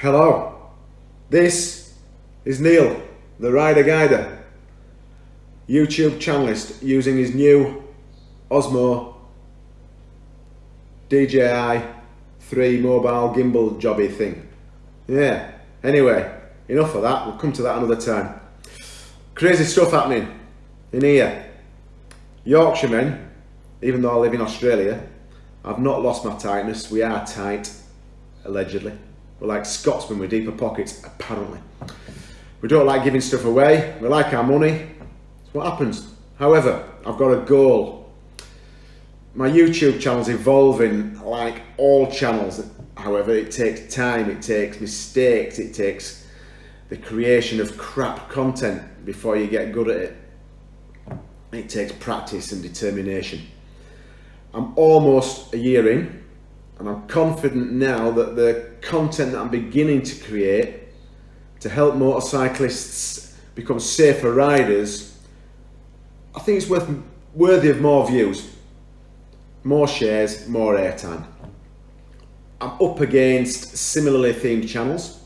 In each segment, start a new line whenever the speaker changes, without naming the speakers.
Hello, this is Neil, the Rider Guider, YouTube channelist using his new Osmo DJI 3 mobile gimbal jobby thing. Yeah, anyway, enough of that, we'll come to that another time. Crazy stuff happening in here. Yorkshiremen, even though I live in Australia, I've not lost my tightness, we are tight, allegedly. We're like Scotsmen with deeper pockets, apparently. We don't like giving stuff away, we like our money, it's what happens. However, I've got a goal. My YouTube channel's evolving like all channels, however, it takes time, it takes mistakes, it takes the creation of crap content before you get good at it. It takes practice and determination. I'm almost a year in and I'm confident now that the content that I'm beginning to create to help motorcyclists become safer riders, I think it's worth worthy of more views, more shares, more airtime. I'm up against similarly themed channels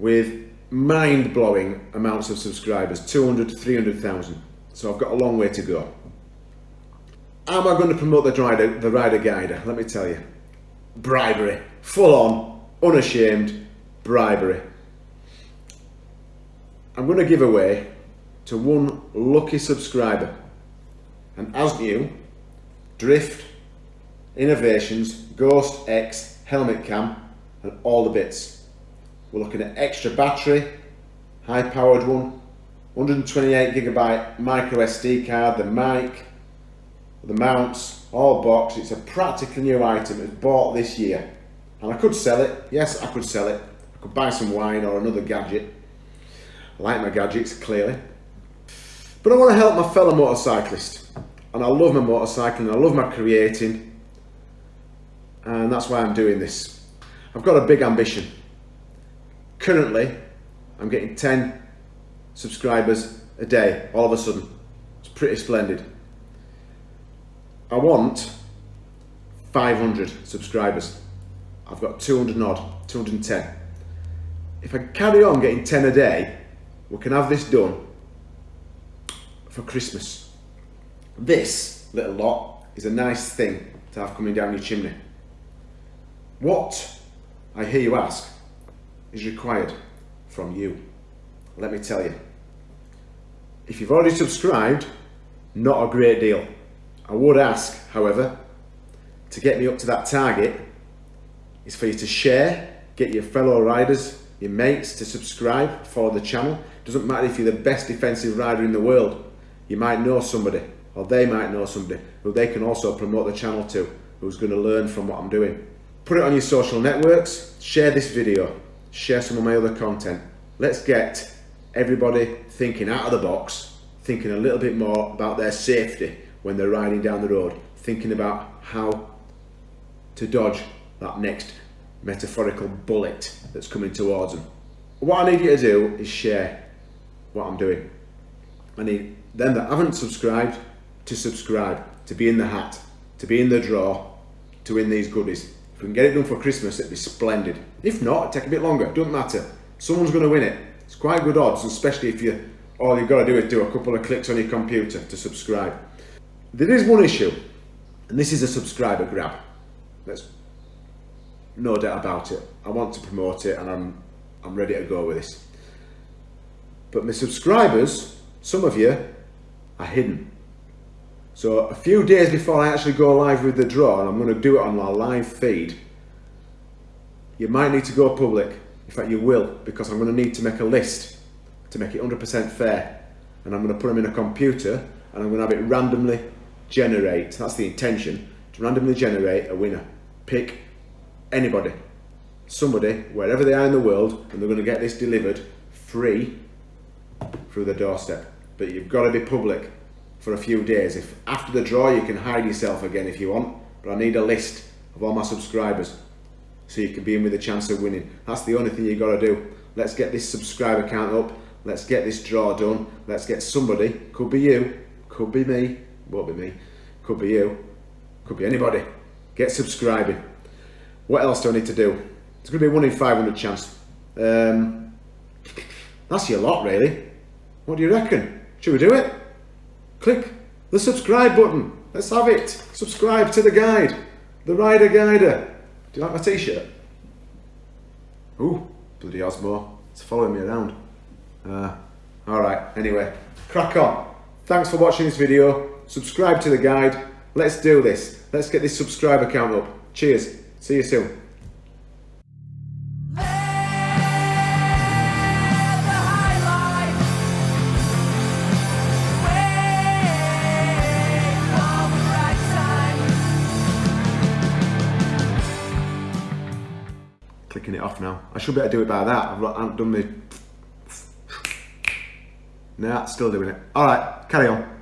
with mind-blowing amounts of subscribers, 200 to 300,000. So I've got a long way to go. Am I going to promote the rider, the rider guider? Let me tell you. Bribery. Full on, unashamed bribery. I'm going to give away to one lucky subscriber. And as new, Drift, Innovations, Ghost X, Helmet Cam, and all the bits. We're looking at extra battery, high powered one, 128 gigabyte micro SD card, the mic, the mounts, all boxed. It's a practically new item. It's bought this year. And I could sell it. Yes, I could sell it. I could buy some wine or another gadget. I like my gadgets, clearly. But I want to help my fellow motorcyclist. And I love my motorcycling. I love my creating. And that's why I'm doing this. I've got a big ambition. Currently, I'm getting 10 subscribers a day, all of a sudden. It's pretty splendid. I want 500 subscribers. I've got 200 odd, 210. If I carry on getting 10 a day, we can have this done for Christmas. This little lot is a nice thing to have coming down your chimney. What, I hear you ask, is required from you? Let me tell you. If you've already subscribed, not a great deal. I would ask, however, to get me up to that target is for you to share, get your fellow riders, your mates to subscribe, follow the channel. Doesn't matter if you're the best defensive rider in the world. You might know somebody, or they might know somebody, who they can also promote the channel to, who's going to learn from what I'm doing. Put it on your social networks, share this video, share some of my other content. Let's get everybody thinking out of the box, thinking a little bit more about their safety when they're riding down the road, thinking about how to dodge that next metaphorical bullet that's coming towards them. What I need you to do is share what I'm doing. I need them that haven't subscribed to subscribe, to be in the hat, to be in the draw, to win these goodies. If we can get it done for Christmas, it'd be splendid. If not, take a bit longer, doesn't matter. Someone's going to win it. It's quite good odds, especially if you all you've got to do is do a couple of clicks on your computer to subscribe. There is one issue, and this is a subscriber grab. There's no doubt about it. I want to promote it and I'm, I'm ready to go with this. But my subscribers, some of you, are hidden. So a few days before I actually go live with the draw, and I'm going to do it on my live feed, you might need to go public. In fact, you will, because I'm going to need to make a list to make it 100% fair. And I'm going to put them in a computer, and I'm going to have it randomly generate, that's the intention, to randomly generate a winner. Pick anybody, somebody, wherever they are in the world, and they're going to get this delivered free through the doorstep. But you've got to be public for a few days. If after the draw you can hide yourself again if you want, but I need a list of all my subscribers so you can be in with a chance of winning. That's the only thing you've got to do. Let's get this subscriber count up. Let's get this draw done. Let's get somebody, could be you, could be me, won't be me, could be you, could be anybody. Get subscribing. What else do I need to do? It's going to be a 1 in 500 chance. Um, that's your lot, really. What do you reckon? Should we do it? Click the subscribe button. Let's have it. Subscribe to the guide. The Rider Guider. Do you like my t-shirt? Ooh, bloody Osmo. It's following me around. Uh, Alright, anyway. Crack on. Thanks for watching this video. Subscribe to the guide. Let's do this. Let's get this subscriber count up. Cheers. See you soon. Clicking it off now. I should better do it by that. I've done the... Nah, still doing it. Alright, carry on.